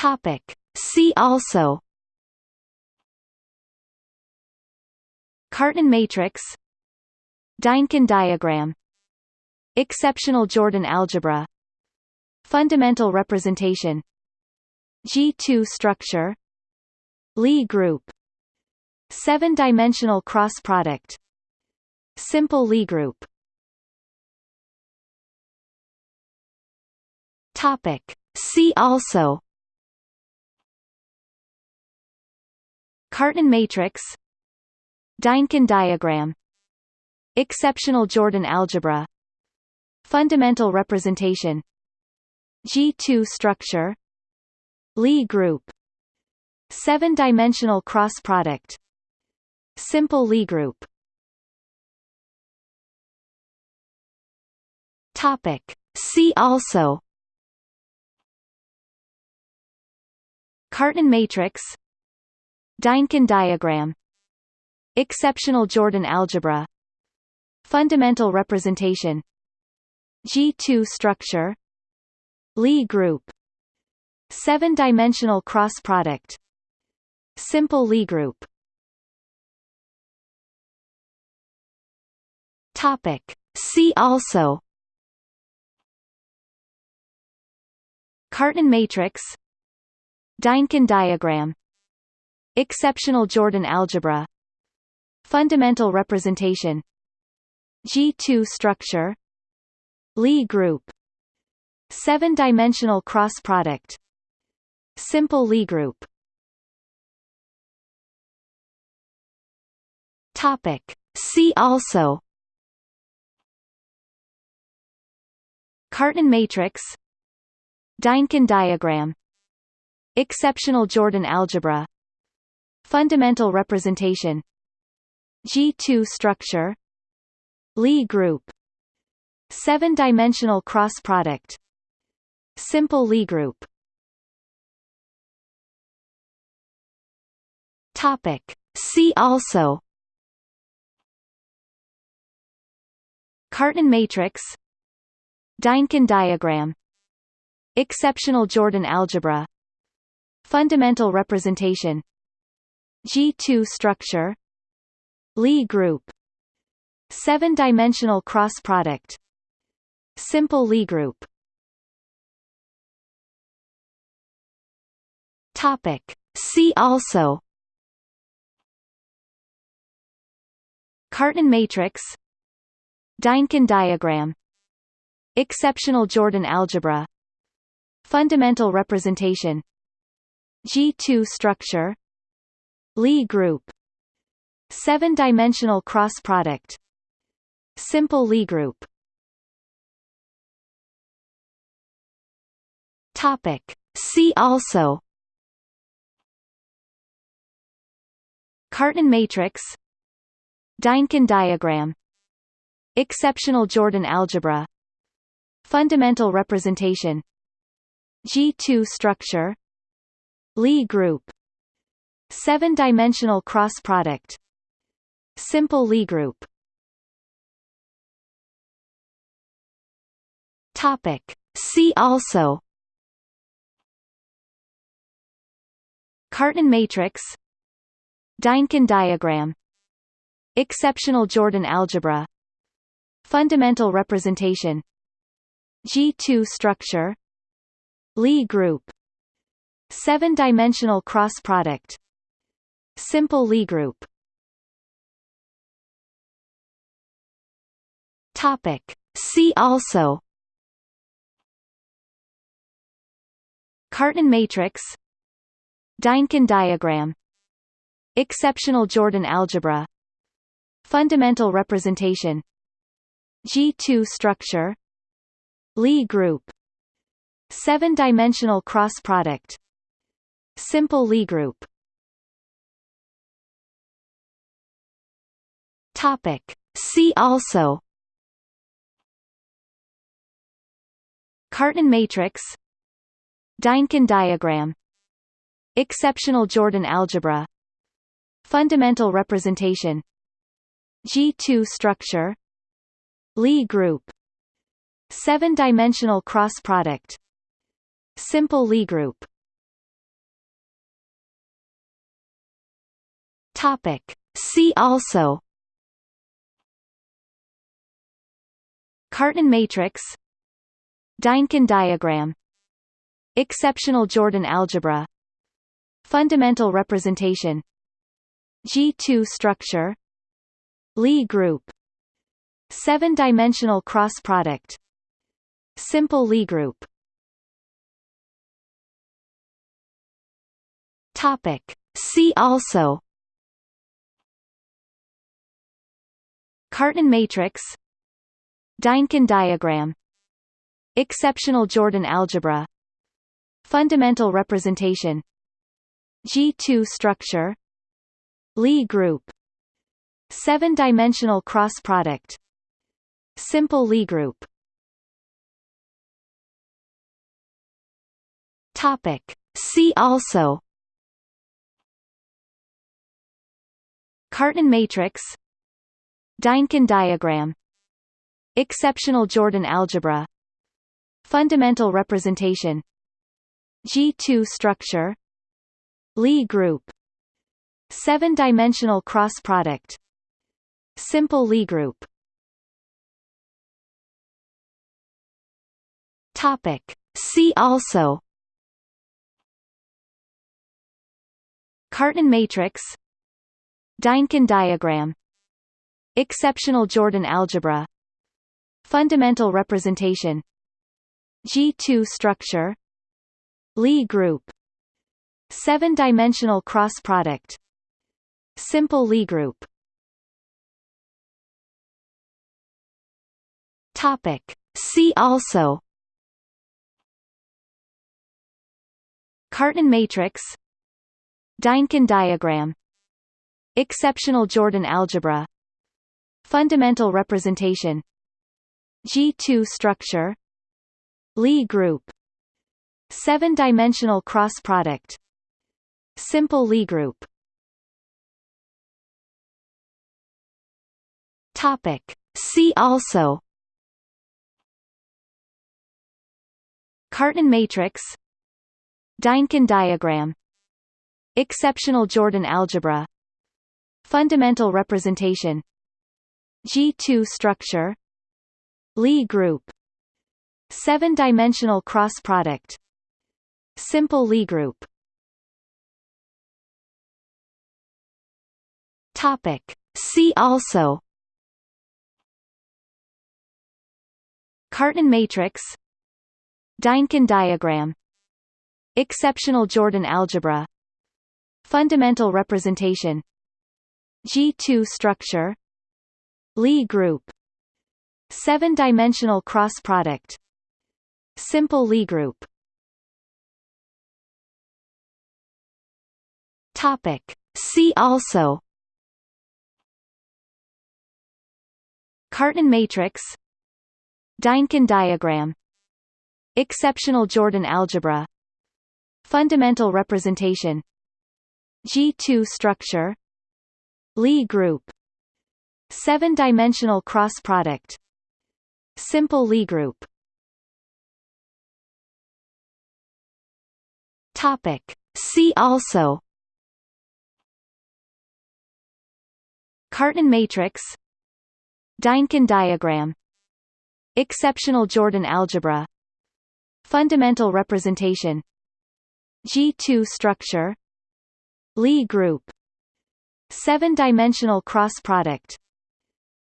Topic. See also. Cartan matrix. Dynkin diagram. Exceptional Jordan algebra. Fundamental representation. G2 structure. Lie group. Seven-dimensional cross product. Simple Lie group. Topic. See also Cartan matrix Dynkin diagram Exceptional Jordan algebra Fundamental representation G2 structure Lie group Seven-dimensional cross product Simple Lie group. Topic. See also Cartan matrix Dynkin diagram. Exceptional Jordan algebra. Fundamental representation. G2 structure. Lie group. Seven-dimensional cross product. Simple Lie group. Topic. See also. Cartan matrix. Dynkin diagram Exceptional Jordan algebra. Fundamental representation. G2 structure. Lie group. Seven-dimensional cross product. Simple Lie group. Topic. See also. Cartan matrix. Dynkin diagram. Exceptional Jordan algebra Fundamental representation. G2 structure. Lie group. Seven-dimensional cross product. Simple Lie group. Topic. See also. Cartan matrix. Dynkin diagram. Exceptional Jordan algebra. Fundamental representation G2 structure Lie group Seven-dimensional cross product Simple Lie group. Topic. See also. Cartan matrix Dynkin diagram. Exceptional Jordan algebra. Fundamental representation. G2 structure Lie group. Seven-dimensional cross product. Simple Lie group. Topic. See also. Cartan matrix. Dynkin diagram. Exceptional Jordan algebra. Fundamental representation. G2 structure. Lie group Seven-dimensional cross product. Simple Lie group. Topic. See also. Cartan matrix. Dynkin diagram. Exceptional Jordan algebra. Fundamental representation. G2 structure. Lie group. Seven-dimensional cross product Simple Lie group. Topic. See also. Cartan matrix. Dynkin diagram. Exceptional Jordan algebra. Fundamental representation. G2 structure. Lie group. Seven-dimensional cross product Simple Lie group Topic. See also. Cartan matrix. Dynkin diagram. Exceptional Jordan algebra. Fundamental representation. G2 structure. Lie group. Seven-dimensional cross product. Simple Lie group. Topic. See also. Cartan matrix Dynkin diagram Exceptional Jordan algebra Fundamental representation G2 structure Lie group Seven-dimensional cross product Simple Lie group. Topic. See also Cartan matrix Dynkin diagram. Exceptional Jordan algebra. Fundamental representation. G2 structure. Lie group. Seven-dimensional cross product. Simple Lie group. Topic. See also. Cartan matrix. Dynkin diagram Exceptional Jordan algebra. Fundamental representation. G2 structure. Lie group. Seven-dimensional cross product. Simple Lie group. Topic. See also. Cartan matrix. Dynkin diagram. Exceptional Jordan algebra Fundamental representation. G2 structure. Lie group. Seven-dimensional cross product. Simple Lie group. Topic. See also. Cartan matrix. Dynkin diagram. Exceptional Jordan algebra. Fundamental representation G2 structure Lie group Seven-dimensional cross product Simple Lie group. Topic. See also. Cartan matrix Dynkin diagram. Exceptional Jordan algebra. Fundamental representation. G2 structure Lie group. Seven-dimensional cross product. Simple Lie group. Topic. See also. Cartan matrix. Dynkin diagram. Exceptional Jordan algebra. Fundamental representation. G2 structure. Lie group Seven-dimensional cross product. Simple Lie group. Topic. See also. Cartan matrix. Dynkin diagram. Exceptional Jordan algebra. Fundamental representation. G2 structure. Lie group. Seven-dimensional cross product Simple Lie group. Topic. See also. Cartan matrix. Dynkin diagram. Exceptional Jordan algebra. Fundamental representation. G2 structure. Lie group. Seven-dimensional cross product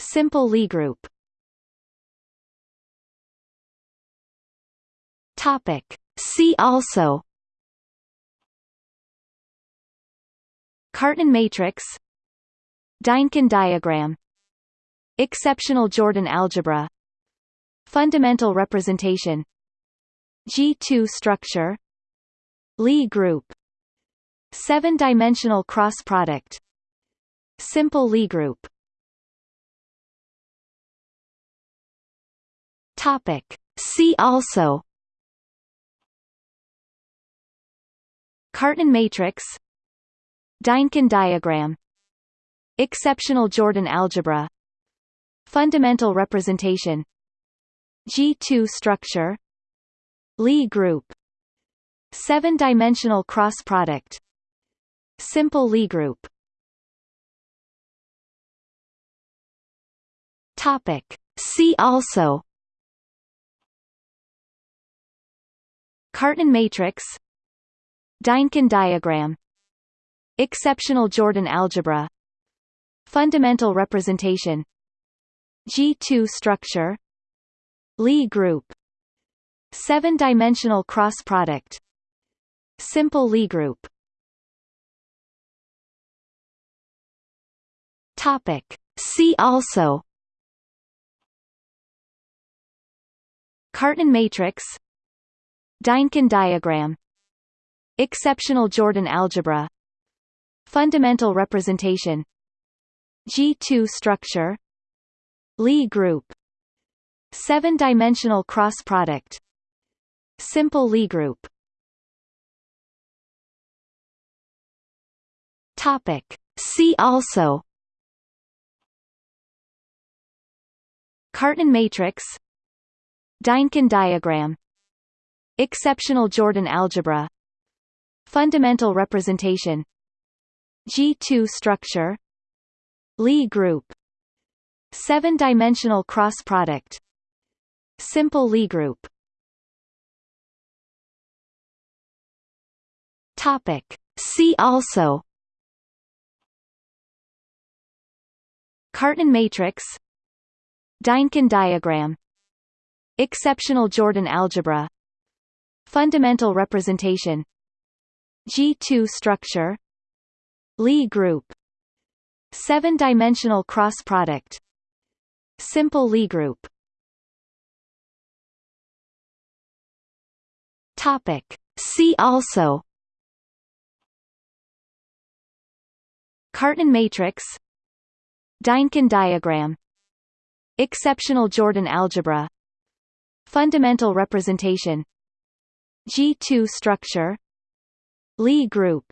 Simple Lie group Topic. See also. Cartan matrix. Dynkin diagram. Exceptional Jordan algebra. Fundamental representation. G2 structure. Lie group. Seven-dimensional cross product. Simple Lie group. Topic. See also Cartan matrix Dynkin diagram Exceptional Jordan algebra Fundamental representation G2 structure Lie group Seven-dimensional cross product Simple Lie group Topic. See also Cartan matrix Dynkin diagram. Exceptional Jordan algebra. Fundamental representation. G2 structure. Lie group. Seven-dimensional cross product. Simple Lie group. Topic. See also. Cartan matrix. Dynkin diagram Exceptional Jordan algebra. Fundamental representation. G2 structure. Lie group. Seven-dimensional cross product. Simple Lie group. Topic. See also. Cartan matrix. Dynkin diagram. Exceptional Jordan algebra Fundamental representation. G2 structure. Lie group. Seven-dimensional cross product. Simple Lie group. Topic. See also. Cartan matrix. Dynkin diagram. Exceptional Jordan algebra. Fundamental representation G2 structure Lie group Seven-dimensional cross product Simple Lie group. Topic. See also. Cartan matrix Dynkin diagram. Exceptional Jordan algebra. Fundamental representation. G2 structure Lie group.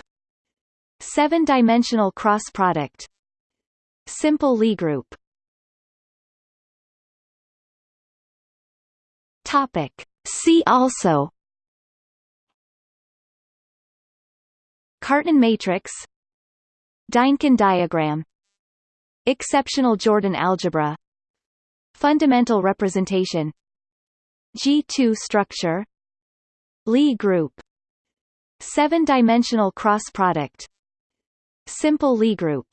Seven-dimensional cross product. Simple Lie group. Topic. See also. Cartan matrix. Dynkin diagram. Exceptional Jordan algebra. Fundamental representation. G2 structure. Lie group Seven-dimensional cross product Simple Lie group